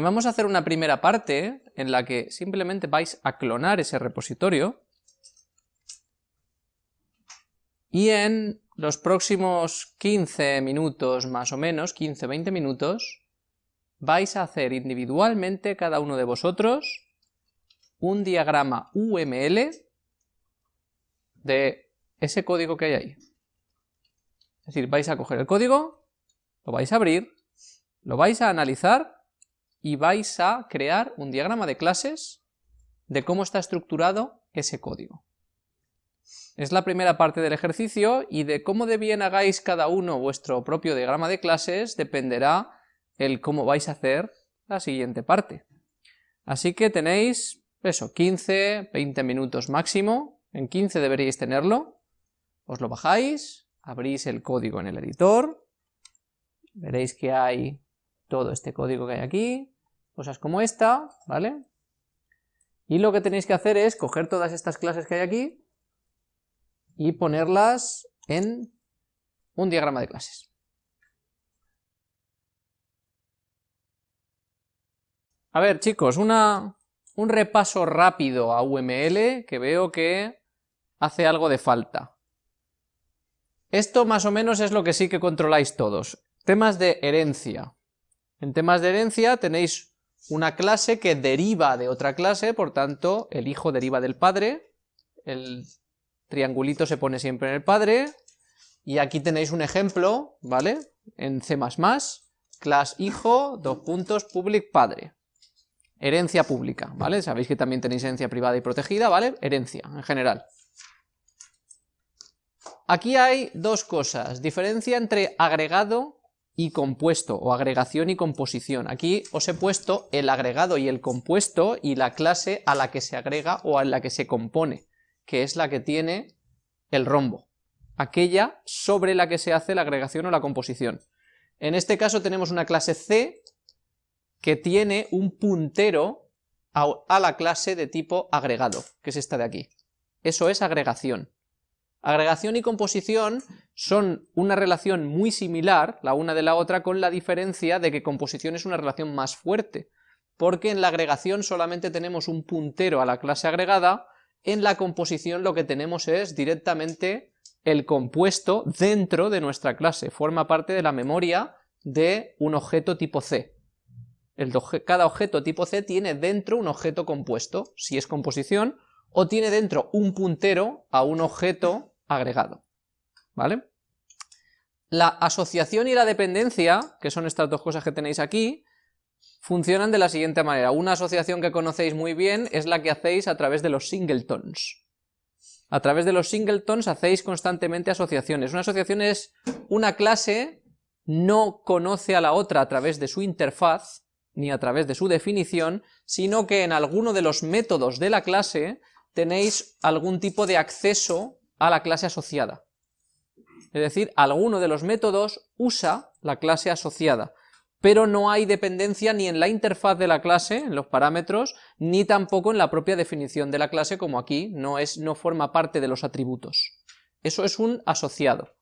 Vamos a hacer una primera parte en la que simplemente vais a clonar ese repositorio y en los próximos 15 minutos más o menos, 15-20 minutos, vais a hacer individualmente cada uno de vosotros un diagrama UML de ese código que hay ahí. Es decir, vais a coger el código, lo vais a abrir, lo vais a analizar y vais a crear un diagrama de clases de cómo está estructurado ese código. Es la primera parte del ejercicio y de cómo de bien hagáis cada uno vuestro propio diagrama de clases dependerá el cómo vais a hacer la siguiente parte. Así que tenéis eso, 15, 20 minutos máximo, en 15 deberíais tenerlo, os lo bajáis, abrís el código en el editor, veréis que hay todo este código que hay aquí, cosas como esta, ¿vale? Y lo que tenéis que hacer es coger todas estas clases que hay aquí y ponerlas en un diagrama de clases. A ver chicos, una, un repaso rápido a UML que veo que hace algo de falta. Esto más o menos es lo que sí que controláis todos. Temas de herencia. En temas de herencia tenéis una clase que deriva de otra clase, por tanto el hijo deriva del padre, el triangulito se pone siempre en el padre, y aquí tenéis un ejemplo, ¿vale? En C++, class hijo, dos puntos, public padre. Herencia pública, ¿vale? Sabéis que también tenéis herencia privada y protegida, ¿vale? Herencia, en general. Aquí hay dos cosas, diferencia entre agregado y compuesto, o agregación y composición. Aquí os he puesto el agregado y el compuesto y la clase a la que se agrega o a la que se compone, que es la que tiene el rombo, aquella sobre la que se hace la agregación o la composición. En este caso tenemos una clase C que tiene un puntero a, la clase de tipo agregado, que es esta de aquí. Eso es agregación. Agregación y composición son una relación muy similar, la una de la otra, con la diferencia de que composición es una relación más fuerte, porque en la agregación solamente tenemos un puntero a la clase agregada, en la composición lo que tenemos es directamente el compuesto dentro de nuestra clase, forma parte de la memoria de un objeto tipo C. cada objeto tipo C tiene dentro un objeto compuesto, si es composición, o tiene dentro un puntero a un objeto agregado. ¿Vale? La asociación y la dependencia, que son estas dos cosas que tenéis aquí, funcionan de la siguiente manera. Una asociación que conocéis muy bien es la que hacéis a través de los singletons. A través de los singletons hacéis constantemente asociaciones. Una asociación es una clase no conoce a la otra a través de su interfaz, ni a través de su definición, sino que en alguno de los métodos de la clase tenéis algún tipo de acceso a la clase asociada. Es decir, alguno de los métodos usa la clase asociada, pero no hay dependencia ni en la interfaz de la clase, en los parámetros, ni tampoco en la propia definición de la clase, como aquí no, es, no forma parte de los atributos. Eso es un asociado.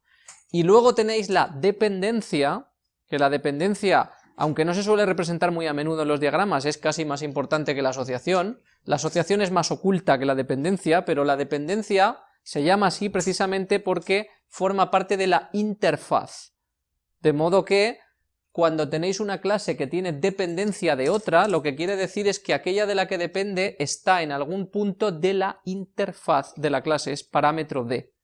Y luego tenéis la dependencia, que la dependencia aunque no se suele representar muy a menudo en los diagramas, es casi más importante que la asociación. La asociación es más oculta que la dependencia, pero la dependencia se llama así precisamente porque forma parte de la interfaz. De modo que cuando tenéis una clase que tiene dependencia de otra, lo que quiere decir es que aquella de la que depende está en algún punto de la interfaz de la clase, es parámetro de.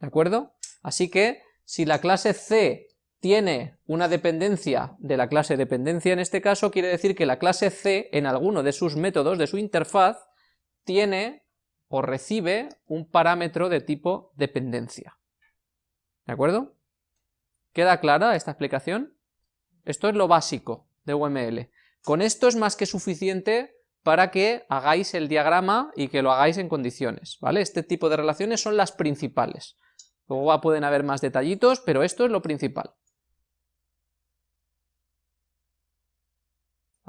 ¿De acuerdo? Así que si la clase C tiene una dependencia de la clase dependencia en este caso, quiere decir que la clase C en alguno de sus métodos, de su interfaz, tiene o recibe un parámetro de tipo dependencia. ¿De acuerdo? ¿Queda clara esta explicación? Esto es lo básico de UML. Con esto es más que suficiente para que hagáis el diagrama y que lo hagáis en condiciones, ¿vale? Este tipo de relaciones son las principales. Luego pueden haber más detallitos, pero esto es lo principal.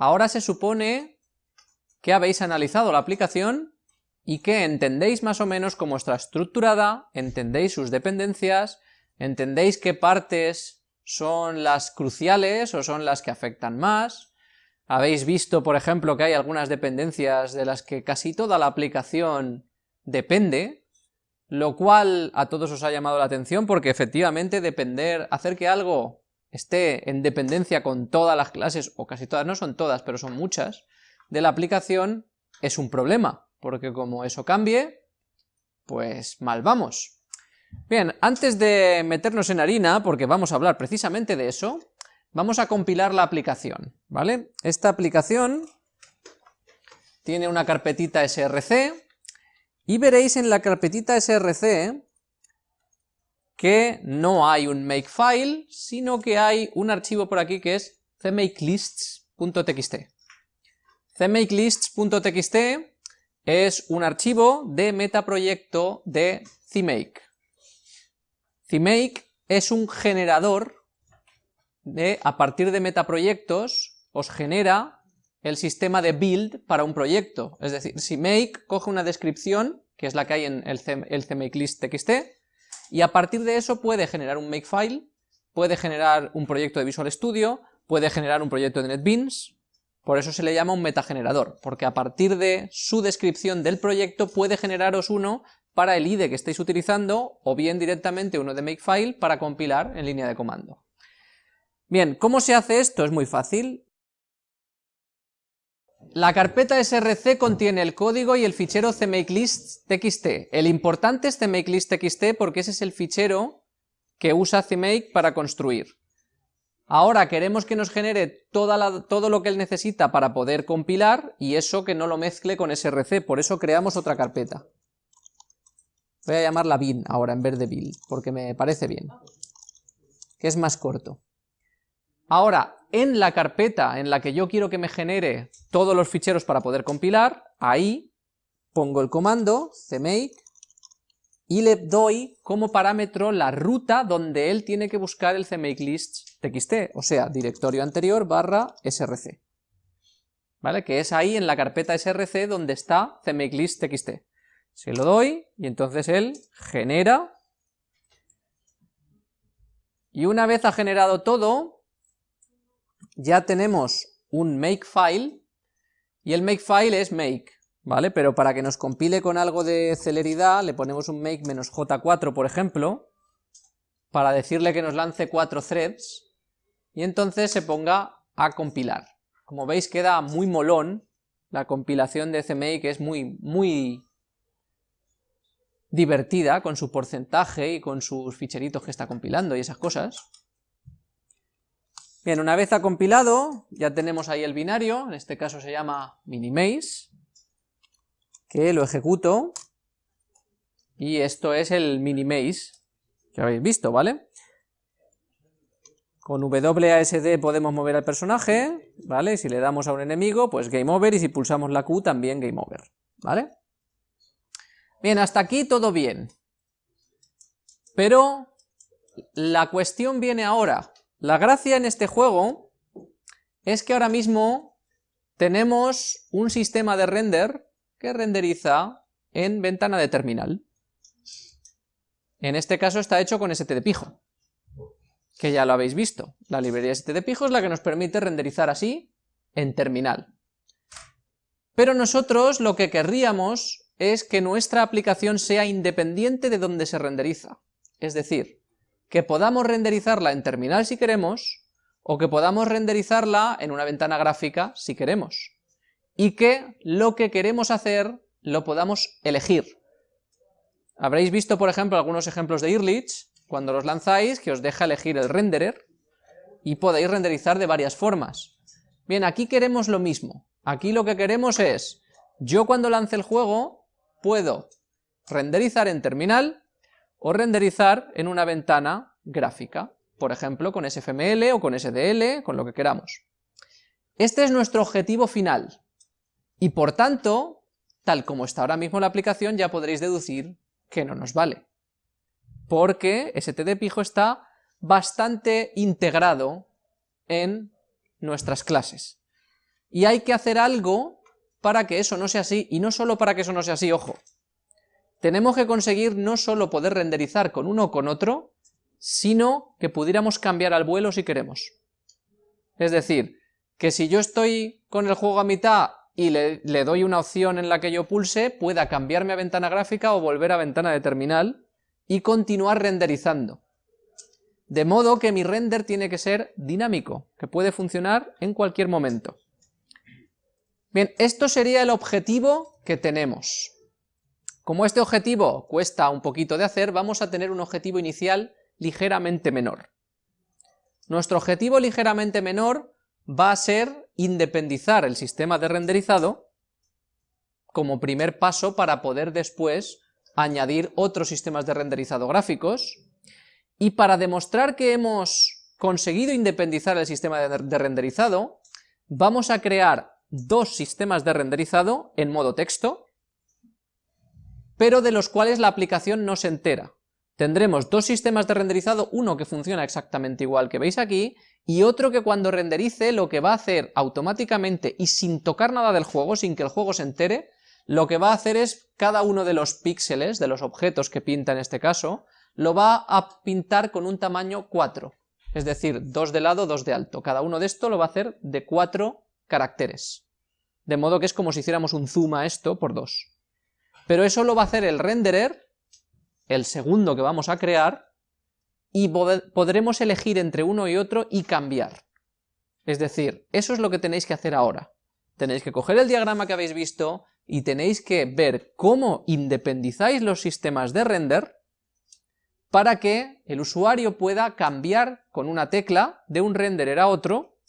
Ahora se supone que habéis analizado la aplicación y que entendéis más o menos cómo está estructurada, entendéis sus dependencias, entendéis qué partes son las cruciales o son las que afectan más, Habéis visto, por ejemplo, que hay algunas dependencias de las que casi toda la aplicación depende, lo cual a todos os ha llamado la atención porque efectivamente depender, hacer que algo esté en dependencia con todas las clases, o casi todas, no son todas, pero son muchas, de la aplicación es un problema, porque como eso cambie, pues mal vamos. Bien, antes de meternos en harina, porque vamos a hablar precisamente de eso, Vamos a compilar la aplicación, ¿vale? Esta aplicación tiene una carpetita src, y veréis en la carpetita src que no hay un makefile, sino que hay un archivo por aquí que es cmakelists.txt. cmakelists.txt es un archivo de metaproyecto de CMake. CMake es un generador a partir de metaproyectos, os genera el sistema de build para un proyecto. Es decir, si make coge una descripción, que es la que hay en el cmakelist.txt, y a partir de eso puede generar un makefile, puede generar un proyecto de Visual Studio, puede generar un proyecto de NetBeans, por eso se le llama un metagenerador, porque a partir de su descripción del proyecto puede generaros uno para el IDE que estéis utilizando, o bien directamente uno de makefile para compilar en línea de comando. Bien, ¿cómo se hace esto? Es muy fácil. La carpeta src contiene el código y el fichero cmakelist.txt. El importante es cmakelist.txt porque ese es el fichero que usa cmake para construir. Ahora queremos que nos genere todo lo que él necesita para poder compilar y eso que no lo mezcle con src, por eso creamos otra carpeta. Voy a llamarla bin ahora en vez de build, porque me parece bien, que es más corto. Ahora, en la carpeta en la que yo quiero que me genere todos los ficheros para poder compilar, ahí pongo el comando cmake y le doy como parámetro la ruta donde él tiene que buscar el cmakelist.txt, o sea, directorio anterior barra src. ¿Vale? Que es ahí en la carpeta src donde está cmakelist.txt. Se lo doy y entonces él genera y una vez ha generado todo, ya tenemos un makefile, y el makefile es make, ¿vale? Pero para que nos compile con algo de celeridad, le ponemos un make -j4, por ejemplo, para decirle que nos lance cuatro threads, y entonces se ponga a compilar. Como veis queda muy molón, la compilación de CMake es muy, muy divertida con su porcentaje y con sus ficheritos que está compilando y esas cosas. Bien, una vez ha compilado, ya tenemos ahí el binario, en este caso se llama minimaze, que lo ejecuto, y esto es el minimaze que habéis visto, ¿vale? Con WASD podemos mover al personaje, ¿vale? Si le damos a un enemigo, pues game over, y si pulsamos la Q también game over, ¿vale? Bien, hasta aquí todo bien. Pero la cuestión viene ahora, la gracia en este juego es que ahora mismo tenemos un sistema de render que renderiza en ventana de terminal. En este caso está hecho con stdpijo, que ya lo habéis visto. La librería stdpijo es la que nos permite renderizar así en terminal. Pero nosotros lo que querríamos es que nuestra aplicación sea independiente de donde se renderiza. Es decir, que podamos renderizarla en terminal si queremos, o que podamos renderizarla en una ventana gráfica si queremos. Y que lo que queremos hacer lo podamos elegir. Habréis visto, por ejemplo, algunos ejemplos de Irlich, cuando los lanzáis, que os deja elegir el renderer, y podéis renderizar de varias formas. Bien, aquí queremos lo mismo. Aquí lo que queremos es, yo cuando lance el juego, puedo renderizar en terminal, o renderizar en una ventana gráfica, por ejemplo con SFML o con SDL, con lo que queramos. Este es nuestro objetivo final, y por tanto, tal como está ahora mismo la aplicación, ya podréis deducir que no nos vale, porque stdpijo está bastante integrado en nuestras clases. Y hay que hacer algo para que eso no sea así, y no solo para que eso no sea así, ojo, tenemos que conseguir no solo poder renderizar con uno o con otro, sino que pudiéramos cambiar al vuelo si queremos. Es decir, que si yo estoy con el juego a mitad y le, le, doy una opción en la que yo pulse, pueda cambiarme a ventana gráfica o volver a ventana de terminal y continuar renderizando. De modo que mi render tiene que ser dinámico, que puede funcionar en cualquier momento. Bien, esto sería el objetivo que tenemos. Como este objetivo cuesta un poquito de hacer, vamos a tener un objetivo inicial ligeramente menor. Nuestro objetivo ligeramente menor va a ser independizar el sistema de renderizado como primer paso para poder después añadir otros sistemas de renderizado gráficos y para demostrar que hemos conseguido independizar el sistema de renderizado vamos a crear dos sistemas de renderizado en modo texto pero de los cuales la aplicación no se entera. Tendremos dos sistemas de renderizado, uno que funciona exactamente igual que veis aquí, y otro que cuando renderice lo que va a hacer automáticamente y sin tocar nada del juego, sin que el juego se entere, lo que va a hacer es cada uno de los píxeles, de los objetos que pinta en este caso, lo va a pintar con un tamaño 4, es decir, 2 de lado, 2 de alto. Cada uno de esto lo va a hacer de 4 caracteres. De modo que es como si hiciéramos un zoom a esto por 2 pero eso lo va a hacer el renderer, el segundo que vamos a crear, y podremos elegir entre uno y otro y cambiar. Es decir, eso es lo que tenéis que hacer ahora. Tenéis que coger el diagrama que habéis visto y tenéis que ver cómo independizáis los sistemas de render para que el usuario pueda cambiar con una tecla de un renderer a otro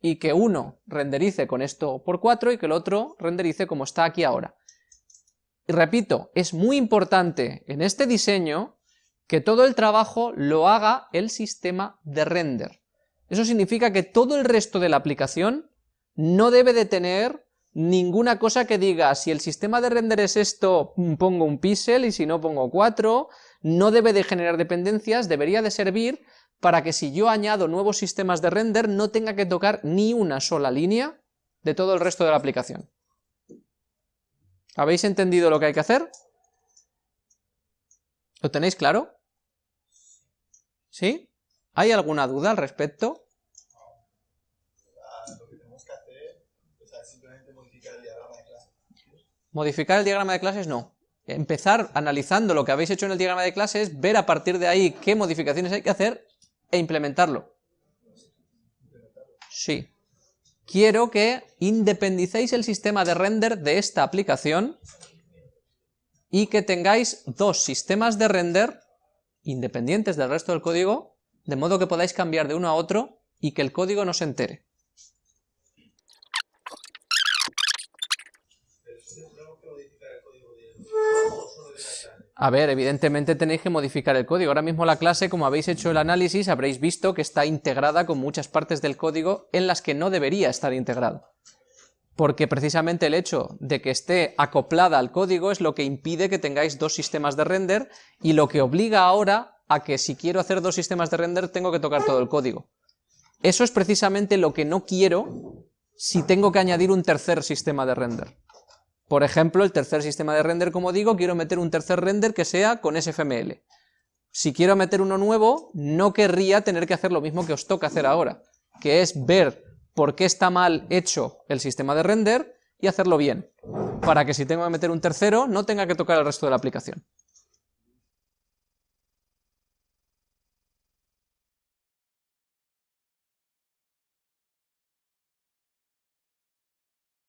y que uno renderice con esto por 4 y que el otro renderice como está aquí ahora. Y repito, es muy importante en este diseño que todo el trabajo lo haga el sistema de render. Eso significa que todo el resto de la aplicación no debe de tener ninguna cosa que diga si el sistema de render es esto, mm, pongo un píxel y si no pongo cuatro, no debe de generar dependencias, debería de servir para que si yo añado nuevos sistemas de render no tenga que tocar ni una sola línea de todo el resto de la aplicación. ¿Habéis entendido lo que hay que hacer? ¿Lo tenéis claro? ¿Sí? ¿Hay alguna duda al respecto? Modificar el diagrama de clases no. Empezar analizando lo que habéis hecho en el diagrama de clases, ver a partir de ahí qué modificaciones hay que hacer e implementarlo. Sí quiero que independicéis el sistema de render de esta aplicación y que tengáis dos sistemas de render independientes del resto del código, de modo que podáis cambiar de uno a otro y que el código no se entere. A ver, evidentemente tenéis que modificar el código. Ahora mismo la clase, como habéis hecho el análisis, habréis visto que está integrada con muchas partes del código en las que no debería estar integrado. Porque precisamente el hecho de que esté acoplada al código es lo que impide que tengáis dos sistemas de render y lo que obliga ahora a que si quiero hacer dos sistemas de render tengo que tocar todo el código. Eso es precisamente lo que no quiero si tengo que añadir un tercer sistema de render. Por ejemplo, el tercer sistema de render, como digo, quiero meter un tercer render que sea con SFML. Si quiero meter uno nuevo, no querría tener que hacer lo mismo que os toca hacer ahora, que es ver por qué está mal hecho el sistema de render y hacerlo bien, para que si tengo que meter un tercero no tenga que tocar el resto de la aplicación.